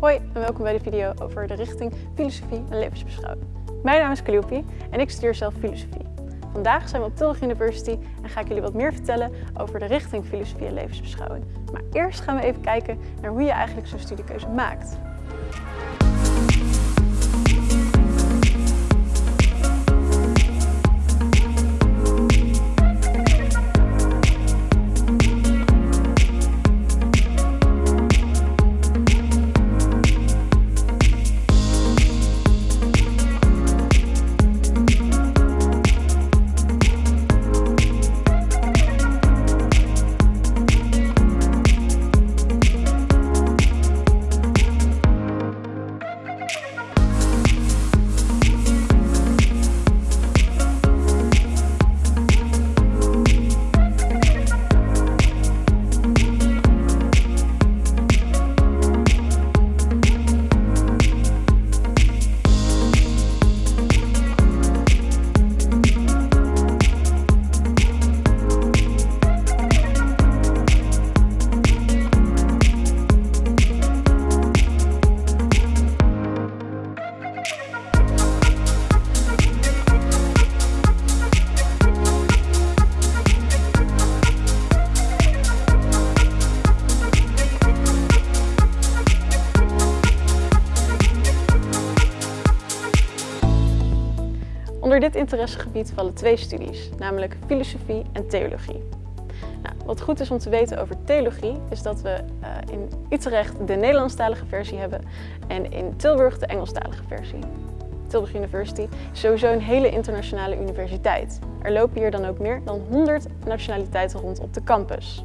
Hoi en welkom bij de video over de richting filosofie en levensbeschouwing. Mijn naam is Calliope en ik studeer zelf filosofie. Vandaag zijn we op Tilburg University en ga ik jullie wat meer vertellen over de richting filosofie en levensbeschouwing. Maar eerst gaan we even kijken naar hoe je eigenlijk zo'n studiekeuze maakt. Onder dit interessegebied vallen twee studies, namelijk filosofie en theologie. Nou, wat goed is om te weten over theologie is dat we uh, in Utrecht de Nederlandstalige versie hebben en in Tilburg de Engelstalige versie. Tilburg University is sowieso een hele internationale universiteit. Er lopen hier dan ook meer dan 100 nationaliteiten rond op de campus.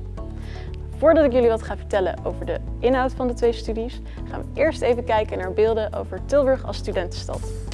Voordat ik jullie wat ga vertellen over de inhoud van de twee studies, gaan we eerst even kijken naar beelden over Tilburg als studentenstad.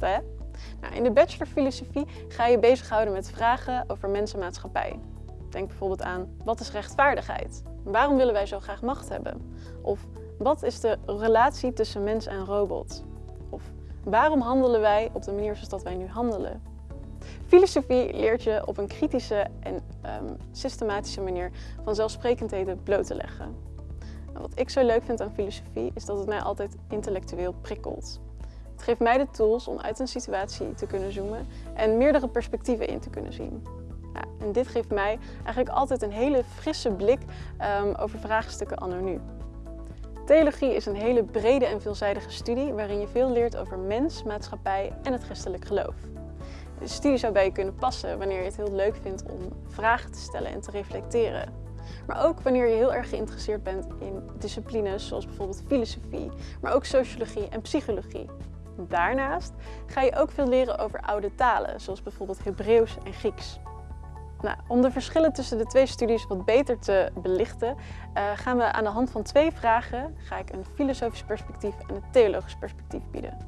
Hè? Nou, in de bachelor filosofie ga je bezighouden met vragen over mens en maatschappij. Denk bijvoorbeeld aan, wat is rechtvaardigheid? Waarom willen wij zo graag macht hebben? Of, wat is de relatie tussen mens en robot? Of, waarom handelen wij op de manier zoals dat wij nu handelen? Filosofie leert je op een kritische en um, systematische manier vanzelfsprekendheden bloot te leggen. En wat ik zo leuk vind aan filosofie is dat het mij altijd intellectueel prikkelt. Het geeft mij de tools om uit een situatie te kunnen zoomen en meerdere perspectieven in te kunnen zien. En dit geeft mij eigenlijk altijd een hele frisse blik um, over vraagstukken anno nu. Theologie is een hele brede en veelzijdige studie waarin je veel leert over mens, maatschappij en het christelijk geloof. De studie zou bij je kunnen passen wanneer je het heel leuk vindt om vragen te stellen en te reflecteren. Maar ook wanneer je heel erg geïnteresseerd bent in disciplines zoals bijvoorbeeld filosofie, maar ook sociologie en psychologie. Daarnaast ga je ook veel leren over oude talen, zoals bijvoorbeeld Hebreeuws en Grieks. Nou, om de verschillen tussen de twee studies wat beter te belichten, uh, gaan we aan de hand van twee vragen ga ik een filosofisch perspectief en een theologisch perspectief bieden.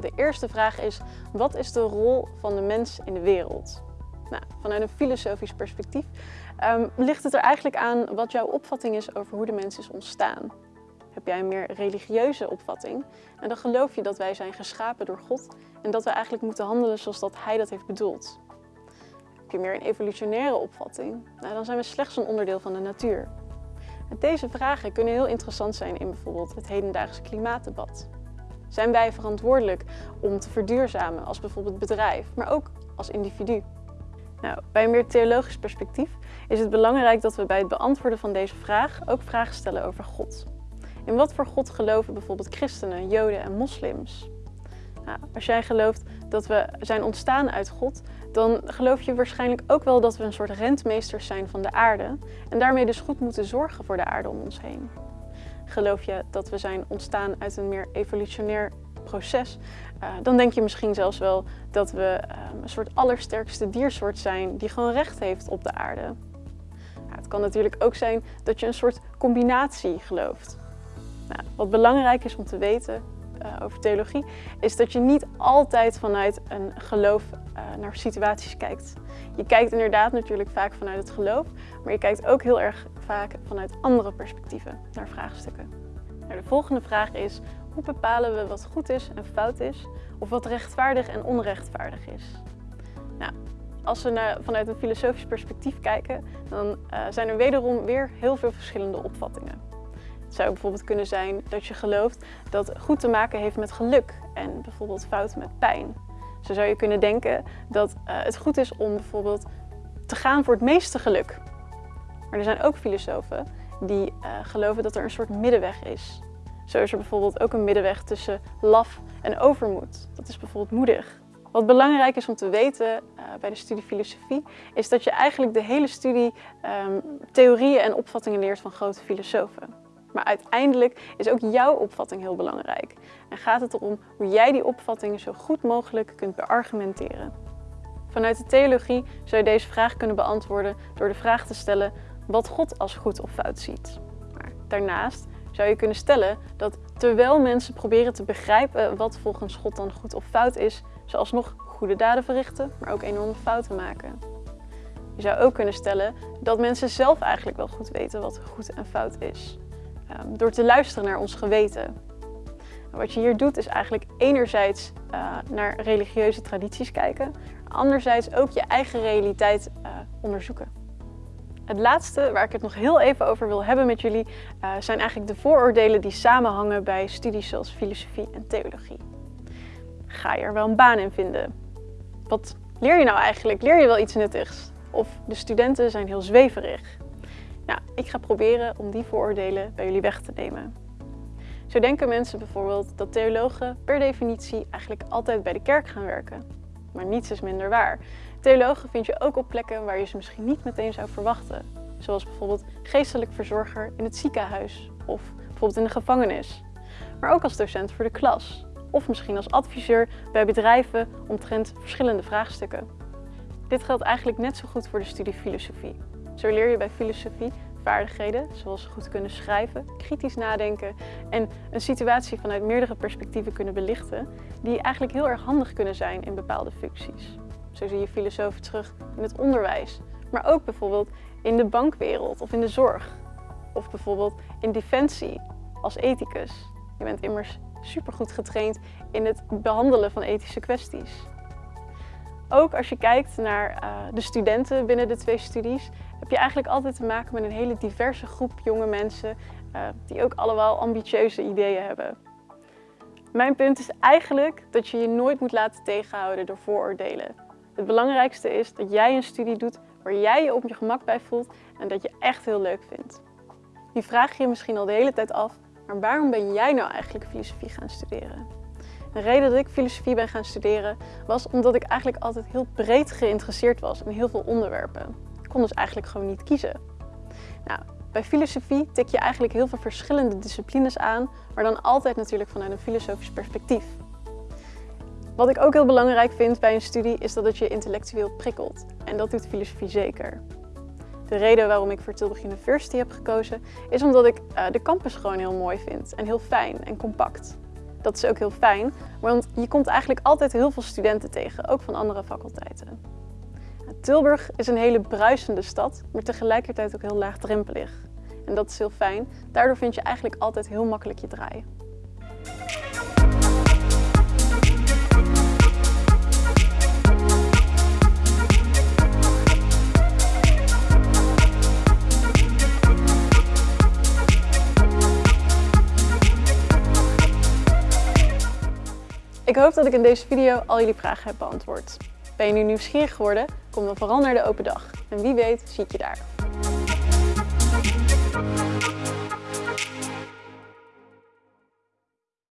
De eerste vraag is, wat is de rol van de mens in de wereld? Nou, vanuit een filosofisch perspectief um, ligt het er eigenlijk aan wat jouw opvatting is over hoe de mens is ontstaan. Heb jij een meer religieuze opvatting en dan geloof je dat wij zijn geschapen door God en dat we eigenlijk moeten handelen zoals dat Hij dat heeft bedoeld. Heb je meer een evolutionaire opvatting, nou, dan zijn we slechts een onderdeel van de natuur. En deze vragen kunnen heel interessant zijn in bijvoorbeeld het hedendaagse klimaatdebat. Zijn wij verantwoordelijk om te verduurzamen als bijvoorbeeld bedrijf, maar ook als individu? Nou, bij een meer theologisch perspectief is het belangrijk dat we bij het beantwoorden van deze vraag ook vragen stellen over God. In wat voor God geloven bijvoorbeeld christenen, joden en moslims? Nou, als jij gelooft dat we zijn ontstaan uit God, dan geloof je waarschijnlijk ook wel dat we een soort rentmeesters zijn van de aarde en daarmee dus goed moeten zorgen voor de aarde om ons heen. Geloof je dat we zijn ontstaan uit een meer evolutionair proces, uh, dan denk je misschien zelfs wel dat we uh, een soort allersterkste diersoort zijn die gewoon recht heeft op de aarde. Nou, het kan natuurlijk ook zijn dat je een soort combinatie gelooft. Nou, wat belangrijk is om te weten uh, over theologie, is dat je niet altijd vanuit een geloof uh, naar situaties kijkt. Je kijkt inderdaad natuurlijk vaak vanuit het geloof, maar je kijkt ook heel erg vaak vanuit andere perspectieven naar vraagstukken. Nou, de volgende vraag is, hoe bepalen we wat goed is en fout is, of wat rechtvaardig en onrechtvaardig is? Nou, als we vanuit een filosofisch perspectief kijken, dan uh, zijn er wederom weer heel veel verschillende opvattingen. Het zou bijvoorbeeld kunnen zijn dat je gelooft dat goed te maken heeft met geluk en bijvoorbeeld fout met pijn. Zo zou je kunnen denken dat uh, het goed is om bijvoorbeeld te gaan voor het meeste geluk. Maar er zijn ook filosofen die uh, geloven dat er een soort middenweg is. Zo is er bijvoorbeeld ook een middenweg tussen laf en overmoed. Dat is bijvoorbeeld moedig. Wat belangrijk is om te weten uh, bij de studie filosofie, is dat je eigenlijk de hele studie um, theorieën en opvattingen leert van grote filosofen. Maar uiteindelijk is ook jouw opvatting heel belangrijk. En gaat het erom hoe jij die opvattingen zo goed mogelijk kunt beargumenteren. Vanuit de theologie zou je deze vraag kunnen beantwoorden door de vraag te stellen wat God als goed of fout ziet. Maar daarnaast zou je kunnen stellen dat terwijl mensen proberen te begrijpen wat volgens God dan goed of fout is, ze alsnog goede daden verrichten, maar ook enorme fouten maken. Je zou ook kunnen stellen dat mensen zelf eigenlijk wel goed weten wat goed en fout is. Um, door te luisteren naar ons geweten. Wat je hier doet is eigenlijk enerzijds uh, naar religieuze tradities kijken, anderzijds ook je eigen realiteit uh, onderzoeken. Het laatste waar ik het nog heel even over wil hebben met jullie uh, zijn eigenlijk de vooroordelen die samenhangen bij studies zoals filosofie en theologie. Ga je er wel een baan in vinden? Wat leer je nou eigenlijk? Leer je wel iets nuttigs? Of de studenten zijn heel zweverig? Ik ga proberen om die vooroordelen bij jullie weg te nemen. Zo denken mensen bijvoorbeeld dat theologen per definitie eigenlijk altijd bij de kerk gaan werken. Maar niets is minder waar. Theologen vind je ook op plekken waar je ze misschien niet meteen zou verwachten. Zoals bijvoorbeeld geestelijk verzorger in het ziekenhuis of bijvoorbeeld in de gevangenis. Maar ook als docent voor de klas. Of misschien als adviseur bij bedrijven omtrent verschillende vraagstukken. Dit geldt eigenlijk net zo goed voor de studie filosofie. Zo leer je bij filosofie vaardigheden zoals goed kunnen schrijven, kritisch nadenken en een situatie vanuit meerdere perspectieven kunnen belichten, die eigenlijk heel erg handig kunnen zijn in bepaalde functies. Zo zie je filosofen terug in het onderwijs, maar ook bijvoorbeeld in de bankwereld of in de zorg. Of bijvoorbeeld in defensie als ethicus. Je bent immers supergoed getraind in het behandelen van ethische kwesties. Ook als je kijkt naar uh, de studenten binnen de twee studies, heb je eigenlijk altijd te maken met een hele diverse groep jonge mensen uh, die ook allemaal ambitieuze ideeën hebben. Mijn punt is eigenlijk dat je je nooit moet laten tegenhouden door vooroordelen. Het belangrijkste is dat jij een studie doet waar jij je op je gemak bij voelt en dat je echt heel leuk vindt. Die vraag je je misschien al de hele tijd af, maar waarom ben jij nou eigenlijk filosofie gaan studeren? De reden dat ik filosofie ben gaan studeren was omdat ik eigenlijk altijd heel breed geïnteresseerd was in heel veel onderwerpen. Kon dus eigenlijk gewoon niet kiezen. Nou, bij filosofie tik je eigenlijk heel veel verschillende disciplines aan, maar dan altijd natuurlijk vanuit een filosofisch perspectief. Wat ik ook heel belangrijk vind bij een studie is dat het je intellectueel prikkelt. En dat doet filosofie zeker. De reden waarom ik voor Tilburg University heb gekozen is omdat ik uh, de campus gewoon heel mooi vind en heel fijn en compact. Dat is ook heel fijn, want je komt eigenlijk altijd heel veel studenten tegen, ook van andere faculteiten. Tilburg is een hele bruisende stad, maar tegelijkertijd ook heel laagdrempelig. En dat is heel fijn. Daardoor vind je eigenlijk altijd heel makkelijk je draai. Ik hoop dat ik in deze video al jullie vragen heb beantwoord. Ben je nu nieuwsgierig geworden? Kom dan vooral naar de open dag. En wie weet, zie ik je daar.